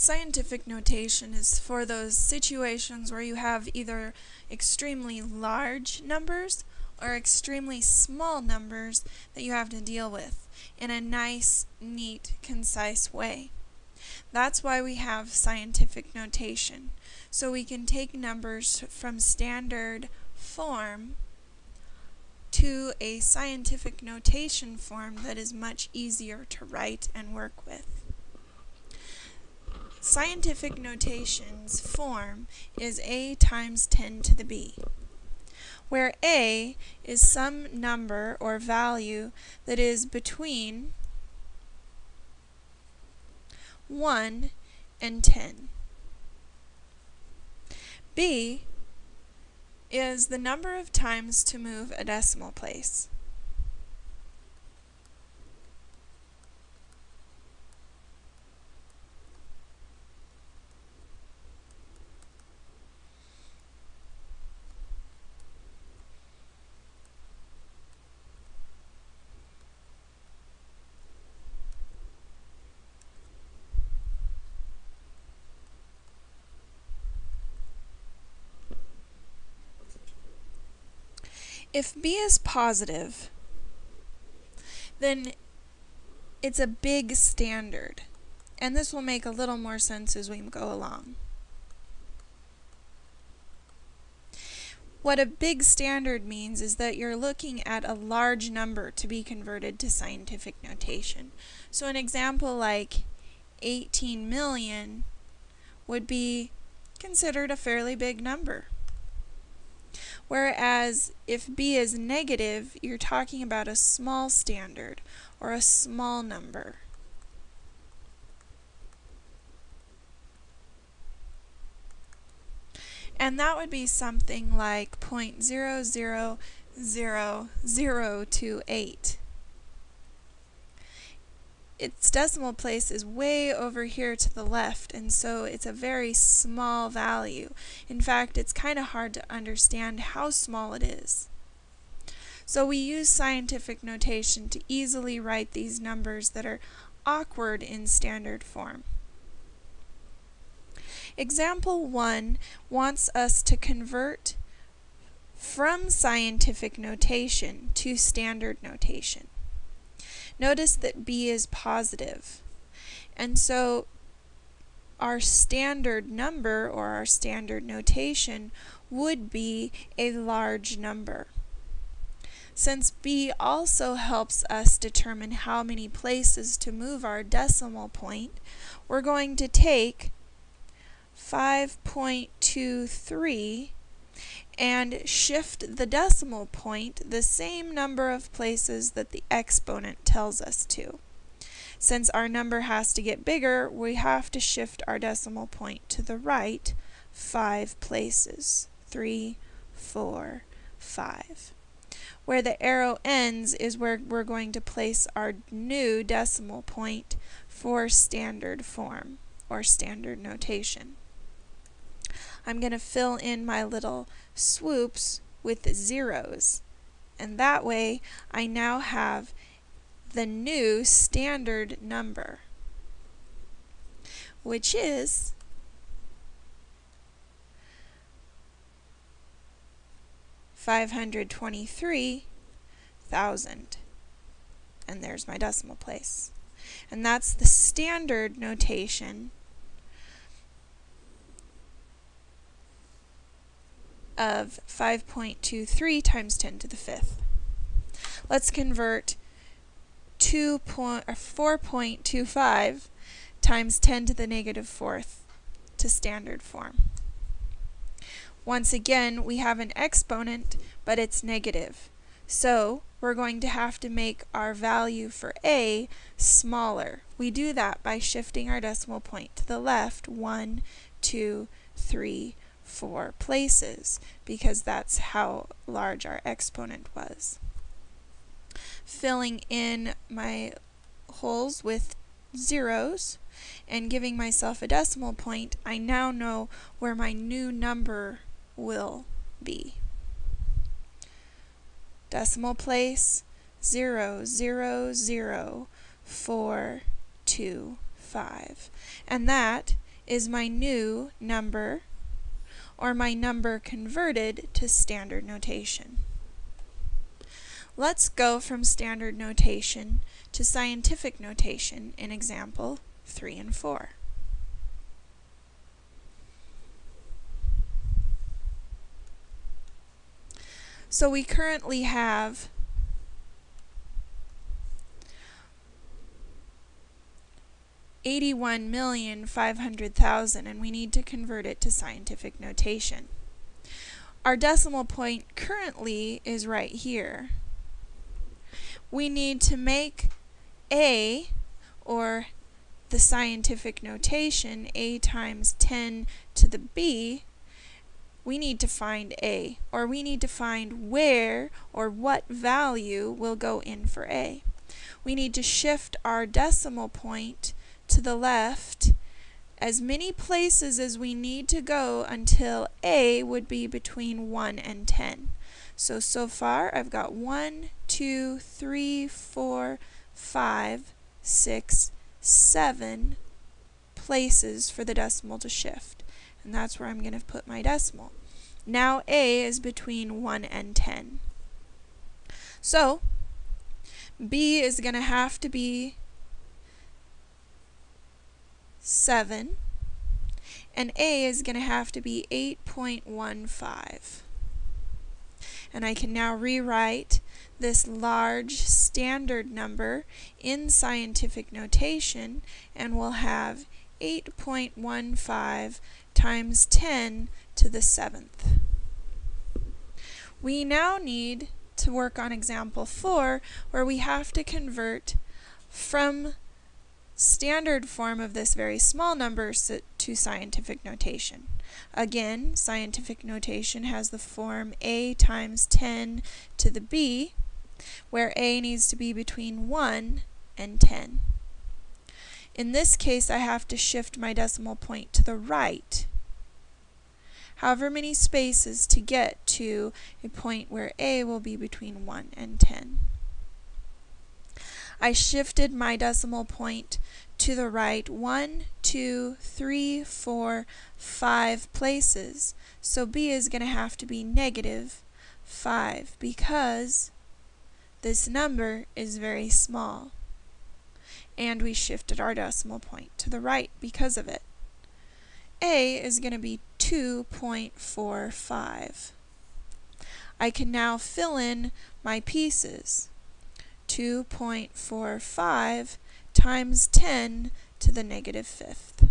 Scientific notation is for those situations where you have either extremely large numbers or extremely small numbers that you have to deal with in a nice, neat, concise way. That's why we have scientific notation. So we can take numbers from standard form to a scientific notation form that is much easier to write and work with. Scientific notation's form is a times 10 to the b, where a is some number or value that is between 1 and 10. b is the number of times to move a decimal place. If b is positive, then it's a big standard. And this will make a little more sense as we go along. What a big standard means is that you're looking at a large number to be converted to scientific notation. So an example like 18 million would be considered a fairly big number. Whereas if b is negative, you're talking about a small standard or a small number. And that would be something like 0.000028 its decimal place is way over here to the left and so it's a very small value. In fact, it's kind of hard to understand how small it is. So we use scientific notation to easily write these numbers that are awkward in standard form. Example 1 wants us to convert from scientific notation to standard notation. Notice that b is positive. And so our standard number or our standard notation would be a large number. Since b also helps us determine how many places to move our decimal point, we're going to take 5.23 and shift the decimal point the same number of places that the exponent tells us to. Since our number has to get bigger, we have to shift our decimal point to the right five places. Three, four, five. Where the arrow ends is where we're going to place our new decimal point for standard form or standard notation. I'm going to fill in my little swoops with zeros. And that way, I now have the new standard number, which is five hundred twenty-three thousand. And there's my decimal place. And that's the standard notation of 5.23 times 10 to the fifth. Let's convert 2 point, or 4.25 times 10 to the negative fourth to standard form. Once again, we have an exponent, but it's negative. So we're going to have to make our value for a smaller. We do that by shifting our decimal point to the left, 1, 2, 3, four places because that's how large our exponent was. Filling in my holes with zeros and giving myself a decimal point, I now know where my new number will be. Decimal place, zero, zero, zero, four, two, five. And that is my new number, or my number converted to standard notation. Let's go from standard notation to scientific notation in example 3 and 4. So we currently have eighty-one million five hundred thousand and we need to convert it to scientific notation. Our decimal point currently is right here. We need to make A, or the scientific notation, A times 10 to the B, we need to find A, or we need to find where or what value will go in for A. We need to shift our decimal point to the left as many places as we need to go until A would be between 1 and 10. So, so far I've got 1, 2, 3, 4, 5, 6, 7 places for the decimal to shift. And that's where I'm going to put my decimal. Now A is between 1 and 10. So, B is going to have to be 7, and A is going to have to be 8.15. And I can now rewrite this large standard number in scientific notation, and we'll have 8.15 times 10 to the seventh. We now need to work on example 4, where we have to convert from standard form of this very small number to scientific notation. Again, scientific notation has the form a times 10 to the b, where a needs to be between 1 and 10. In this case, I have to shift my decimal point to the right however many spaces to get to a point where a will be between 1 and 10. I shifted my decimal point to the right 1, 2, 3, 4, 5 places. So b is going to have to be negative 5 because this number is very small. And we shifted our decimal point to the right because of it. a is going to be 2.45. I can now fill in my pieces. 2.45 times 10 to the negative fifth.